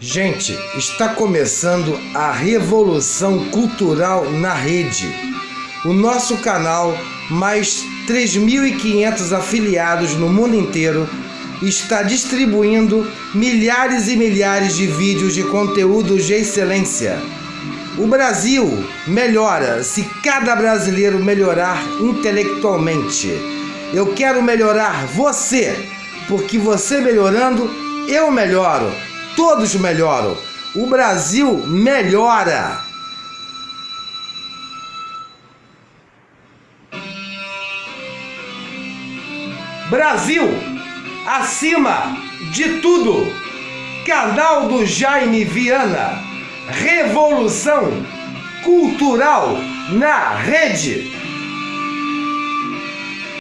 Gente, está começando a revolução cultural na rede. O nosso canal, mais 3.500 afiliados no mundo inteiro, está distribuindo milhares e milhares de vídeos de conteúdos de excelência. O Brasil melhora se cada brasileiro melhorar intelectualmente. Eu quero melhorar você, porque você melhorando, eu melhoro todos melhoram. O Brasil melhora. Brasil, acima de tudo. Canal do Jaime Viana. Revolução cultural na rede.